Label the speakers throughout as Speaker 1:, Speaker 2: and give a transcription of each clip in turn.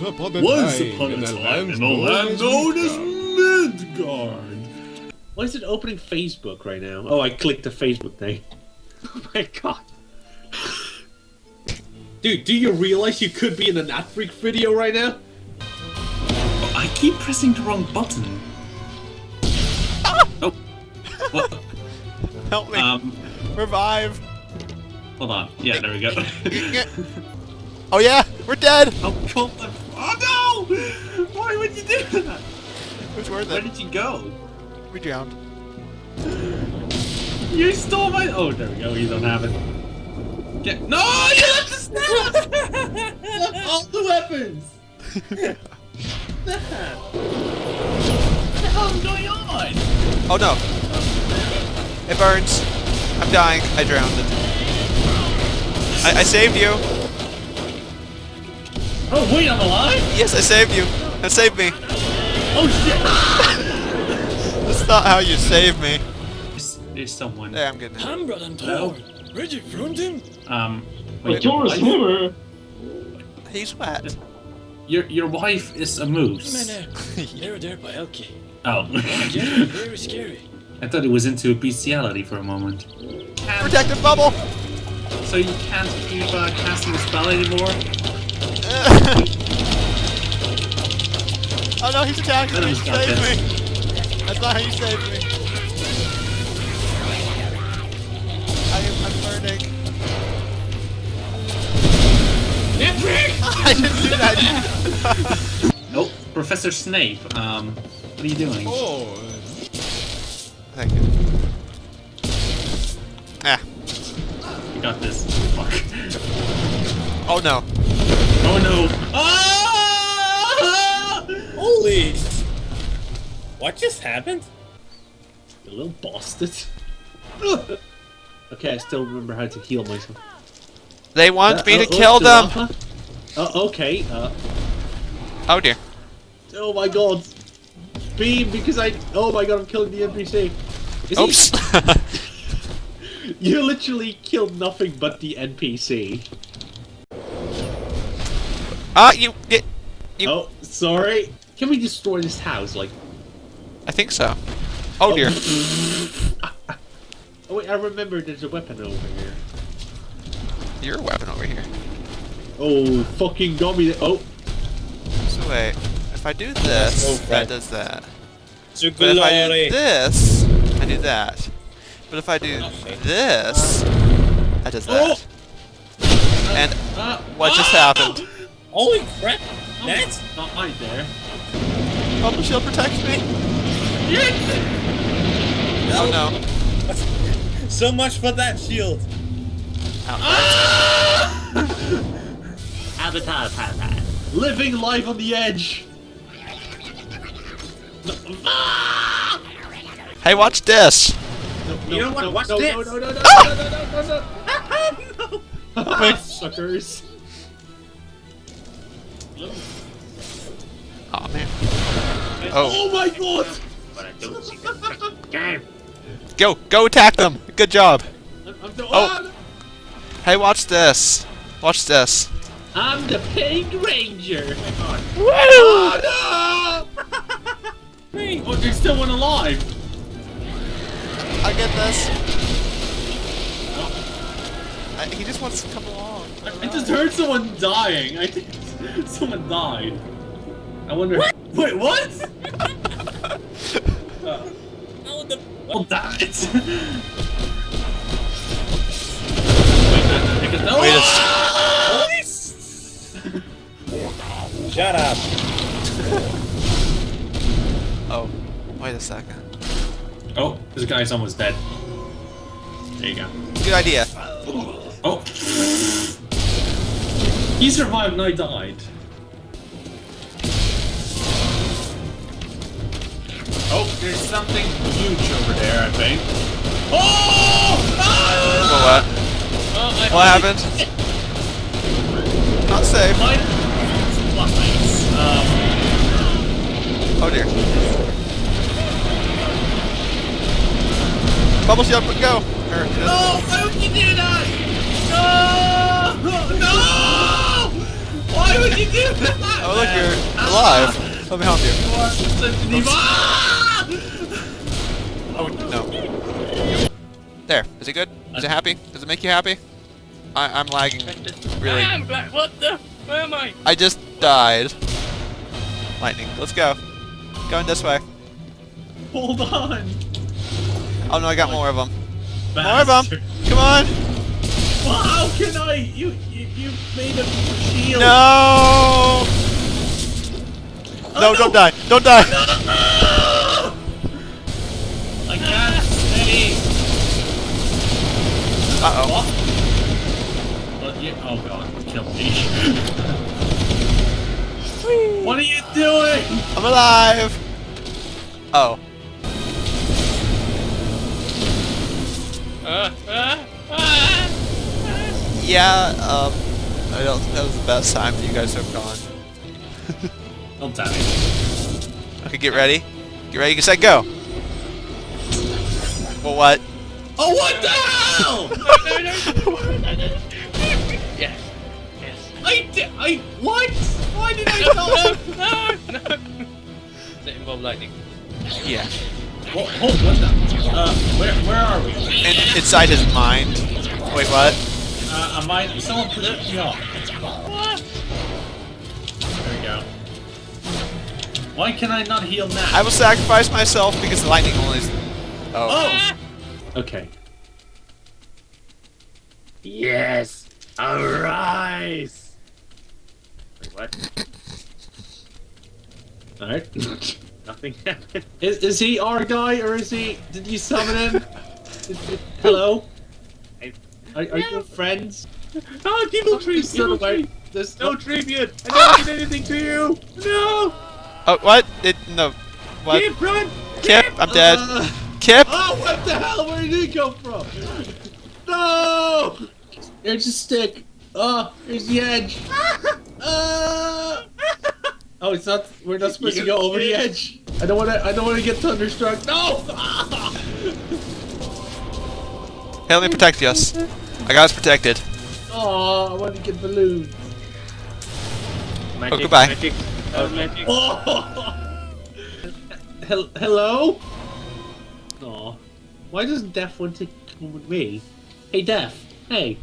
Speaker 1: upon a
Speaker 2: Once
Speaker 1: time
Speaker 2: upon a
Speaker 1: in the
Speaker 2: time
Speaker 1: land
Speaker 2: in the land known as
Speaker 1: Midgard.
Speaker 2: Midgard. Why is it opening Facebook right now? Oh, I clicked the Facebook thing. Oh my god. Dude, do you realize you could be in an ad freak video right now?
Speaker 3: I keep pressing the wrong button. Oh. What?
Speaker 4: Help me.
Speaker 3: Um,
Speaker 4: Revive.
Speaker 3: hold on. Yeah, there we go.
Speaker 4: oh yeah, we're dead.
Speaker 3: oh, pull the... Oh no! Why would you do that?
Speaker 4: Which were
Speaker 3: Where did you go?
Speaker 4: We drowned.
Speaker 3: You stole my... Oh, there we go. You don't have it. Get... No! You left the!
Speaker 2: Left all the weapons!
Speaker 3: what the hell's going on?
Speaker 4: Oh no. It burns. I'm dying. I drowned. I, I saved you.
Speaker 2: Oh, wait, I'm alive?
Speaker 4: Yes, I saved you. That saved me.
Speaker 2: Oh shit!
Speaker 4: That's not how you save me.
Speaker 3: There's, there's someone.
Speaker 4: There, I'm getting it.
Speaker 5: Hambrad and
Speaker 3: Hello?
Speaker 5: Thor, ready from him?
Speaker 3: Um,
Speaker 2: Wait,
Speaker 3: wait,
Speaker 2: you're a
Speaker 3: I-
Speaker 2: swimmer!
Speaker 4: He's wet.
Speaker 3: Your, your wife is a moose.
Speaker 5: Men, they're there by Elki.
Speaker 3: Oh.
Speaker 5: Very scary.
Speaker 3: I thought it was into bestiality for a moment.
Speaker 4: Protective bubble.
Speaker 3: So you can't keep uh, casting a spell anymore?
Speaker 4: Oh no, he's attacking
Speaker 3: Let
Speaker 4: me.
Speaker 3: him stop
Speaker 4: Save
Speaker 3: this.
Speaker 4: me. That's not how you save me. I am, I'm burning. I didn't do that.
Speaker 3: Oh, Professor Snape, um, what are you doing?
Speaker 1: Oh,
Speaker 4: Thank you. Ah.
Speaker 3: You got this. Fuck.
Speaker 4: Oh no.
Speaker 3: Oh no! Ah!
Speaker 5: Holy! What just happened?
Speaker 2: You little bastard. okay, I still remember how to heal myself.
Speaker 4: They want
Speaker 2: Uh,
Speaker 4: me to
Speaker 2: oh, oh,
Speaker 4: kill them.
Speaker 2: Uh, okay, uh,
Speaker 4: Oh dear.
Speaker 2: oh my god. Beam, because I, oh my god, I'm killing the NPC. Is he-
Speaker 4: Oops.
Speaker 2: You literally killed nothing but the NPC.
Speaker 4: Ah, you get. You.
Speaker 2: Oh, sorry. Can we destroy this house? Like,
Speaker 4: I think so. Oh dear.
Speaker 2: oh wait, I remember there's a weapon over here.
Speaker 4: Your weapon over here.
Speaker 2: Oh, fucking got me. Oh,
Speaker 4: So wait. If I do this,
Speaker 5: Oh,
Speaker 4: that does that.
Speaker 5: To
Speaker 4: But if I do this, I do that. But if I do this, that does that. And
Speaker 2: uh,
Speaker 4: what just
Speaker 2: ah!
Speaker 4: happened?
Speaker 5: Holy crap!
Speaker 2: Oh,
Speaker 5: That's
Speaker 2: not right there.
Speaker 4: Bubble shield protects me. Oh no.
Speaker 5: so much for that shield. Ah!
Speaker 2: Avatar, avatar. Living life on the edge. No, ah!
Speaker 4: Hey, watch this.
Speaker 2: No, no,
Speaker 3: You know what?
Speaker 2: No,
Speaker 3: Watch
Speaker 2: no,
Speaker 3: this.
Speaker 2: No, no, no, no,
Speaker 4: Ah!
Speaker 2: no, no, no, no, no.
Speaker 4: Wait.
Speaker 2: Suckers.
Speaker 4: Oh man. Oh,
Speaker 2: Oh my god!
Speaker 4: go, go attack them. Good job.
Speaker 2: I'm, I'm the,
Speaker 4: Oh. Hey, watch this. Watch this.
Speaker 2: I'm the Pink Ranger.
Speaker 4: Woo!
Speaker 2: Oh no! oh, there's still one alive.
Speaker 4: I get this. Oh. I, he just wants to come along.
Speaker 2: I, I just heard someone dying. I think someone died. I wonder. Wait, what? Uh.
Speaker 5: Oh, the
Speaker 2: Oh, died. Wait, no, no, because- no.
Speaker 4: Wait a
Speaker 5: Shut up!
Speaker 4: Oh, wait a second.
Speaker 2: Oh, this guy's almost dead. There you go.
Speaker 4: Good idea.
Speaker 2: Oh! He survived and I died. Oh, there's something huge over there, I think. Oh!
Speaker 4: Well, what?
Speaker 2: I
Speaker 4: What happened? Not safe.
Speaker 2: Mine. Um,
Speaker 4: Oh dear. Bubble shield, go. Or,
Speaker 2: no! Why would you do that? Why
Speaker 3: would you do that?
Speaker 4: Oh, look, you're alive. Let me help you.
Speaker 3: You are such an evil. Ah!
Speaker 4: Oh, no. There. Is it good? Is it happy? Does it make you happy? I I'm lagging. Really.
Speaker 1: I'm black. What the? Where am I?
Speaker 4: I just died. Lightning. Let's go. Going this way.
Speaker 2: Hold on.
Speaker 4: Oh no, I got more of them. More of them. Come on.
Speaker 2: Well, how can I? You, you, you made a shield.
Speaker 4: No.
Speaker 2: Oh,
Speaker 4: No, don't die. Don't die.
Speaker 2: I can't stay.
Speaker 4: Uh oh.
Speaker 2: What? But you, oh god, kill me. what are you doing?
Speaker 4: I'm alive. Oh.
Speaker 1: Uh, uh, uh,
Speaker 4: Yeah. Um. I don't. think That was the best time you guys have gone.
Speaker 2: Don't tell me.
Speaker 4: Okay, get ready. Get ready. Get set. Go. Well, what?
Speaker 2: Oh, what the hell?
Speaker 1: no, no, no, no, no. Yes. Yes.
Speaker 2: I did. I what? Why did I
Speaker 1: No,
Speaker 2: not?
Speaker 1: no, no, no. Does it involve lightning?
Speaker 4: Yeah.
Speaker 2: What, hold, what the? Uh, where, where are we?
Speaker 4: In, inside his mind. Wait, what?
Speaker 2: Uh, am I? Someone protect me off.
Speaker 1: What?
Speaker 2: There we go. Why can I not heal now?
Speaker 4: I will sacrifice myself because the lightning only. Is... Oh.
Speaker 2: Oh. Okay.
Speaker 5: Yes! Arise! Wait, what?
Speaker 2: All right.
Speaker 5: Nothing happened.
Speaker 2: Is, is he our guy or is he? Did you summon him? Is- is- Hello.
Speaker 5: I-
Speaker 2: Are, are you friends?
Speaker 5: Oh, evil tree!
Speaker 2: Son
Speaker 5: Evil tree!
Speaker 2: There's
Speaker 5: No tribute! I never did anything to you! No!
Speaker 4: Oh, what? It no. What?
Speaker 5: Kip, run!
Speaker 4: Kip, I'm dead.
Speaker 2: Uh,
Speaker 4: Kip.
Speaker 2: oh, what the hell? Where did he come from? No! There's a stick. Oh, there's the edge. Uh, oh, it's not. We're not supposed to go over the edge. I don't want to. I don't want to get thunderstruck. No!
Speaker 4: Hey, let me protect us. I got us protected.
Speaker 2: Oh, I want to get balloons.
Speaker 5: Magic,
Speaker 4: goodbye.
Speaker 5: Magic. Oh, magic.
Speaker 2: Oh! Hel- hello? Aw. Why doesn't Def want to come with me? Hey, Def. Hey.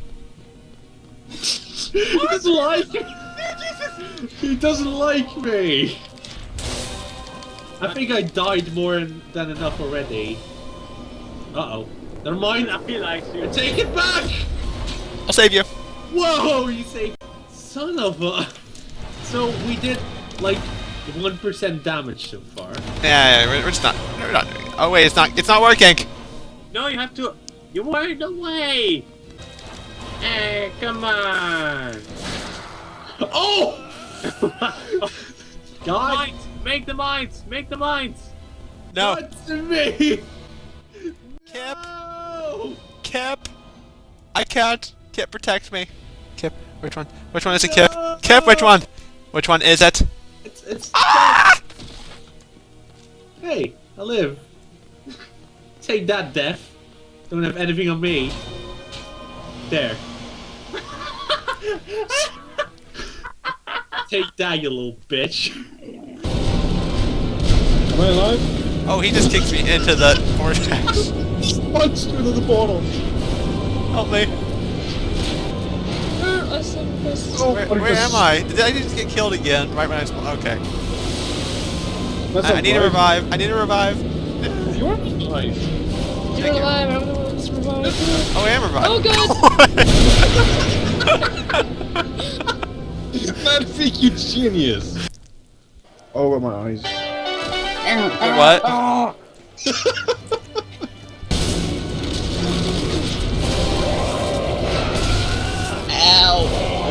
Speaker 2: he doesn't like me. he doesn't like me. I think I died more than enough already. Uh oh. Never mind.
Speaker 5: He like you.
Speaker 2: Take it back!
Speaker 4: I'll save you.
Speaker 2: Whoa, you say, son of a. So we did like one percent damage so far.
Speaker 4: Yeah, yeah, we're, we're just not. We're not doing it. Oh wait, it's not. It's not working.
Speaker 5: No, you have to. You weren't away! Hey, come on!
Speaker 2: Oh, God,
Speaker 5: Mines! Make the mines! Make the mines!
Speaker 4: No.
Speaker 2: not to me.
Speaker 4: Kip.
Speaker 2: No.
Speaker 4: Kip. Can't. Kip, protect me. Kip, which one? Which one is it, Kip? Kip, which one? Which one is it?
Speaker 2: It's it's.
Speaker 4: Ah!
Speaker 2: Hey, I live. Take that, Death. Don't have anything on me. There. Take that, you little bitch.
Speaker 6: Am I alive?
Speaker 4: Oh, he just kicked me into the vortex.
Speaker 6: Punched into the portal.
Speaker 4: Help me.
Speaker 6: Oh,
Speaker 4: Where,
Speaker 6: what
Speaker 4: where
Speaker 6: is
Speaker 4: am I? Did I just get killed again? Right when I spawned? Okay.
Speaker 6: That's
Speaker 4: I, I need
Speaker 6: to
Speaker 4: revive. I need to revive.
Speaker 6: You're alive.
Speaker 1: You're alive. I'm the one that's revived.
Speaker 4: Oh, I am revived.
Speaker 1: Oh,
Speaker 6: Man, think you genius. Oh, my eyes.
Speaker 4: what?
Speaker 6: And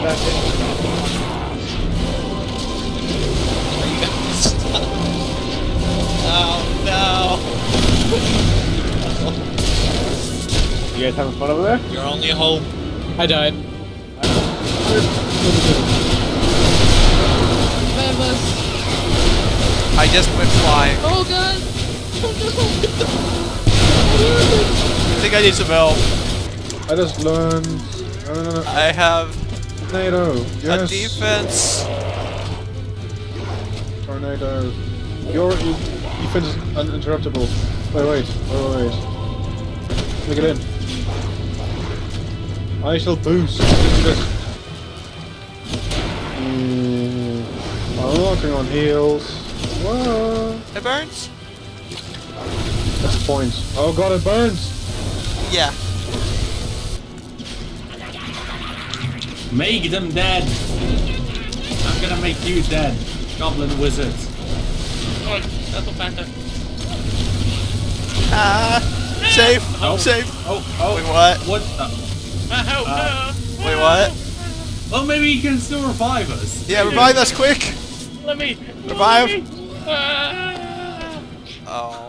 Speaker 6: that's it.
Speaker 4: Oh
Speaker 6: You guys having fun over there?
Speaker 5: You're only home.
Speaker 1: I died.
Speaker 4: I just went flying.
Speaker 1: Oh god!
Speaker 4: I think I need some help.
Speaker 6: I just learned. No, no, no, no.
Speaker 4: I have
Speaker 6: Tornado.
Speaker 4: A defense.
Speaker 6: Tornado. Your defense is uninterruptible. Wait, wait, wait, wait. Me get in. I shall boost. Mm, I'm walking on heels. Whoa.
Speaker 4: It burns?
Speaker 6: That's a point. Oh god, it burns.
Speaker 4: Yeah.
Speaker 2: Make them dead. I'm gonna make you dead. Goblin wizard.
Speaker 1: Oh, that's a panther.
Speaker 4: Ah. Safe.
Speaker 2: Oh.
Speaker 4: Safe.
Speaker 2: Oh, oh.
Speaker 4: Wait, what?
Speaker 2: What the?
Speaker 1: Ah, help,
Speaker 2: Uh,
Speaker 4: Wait, what?
Speaker 2: Well, maybe he can still revive us.
Speaker 4: Yeah, revive us quick.
Speaker 1: Let me.
Speaker 4: Revive.
Speaker 1: Let me. Ah.
Speaker 4: Oh.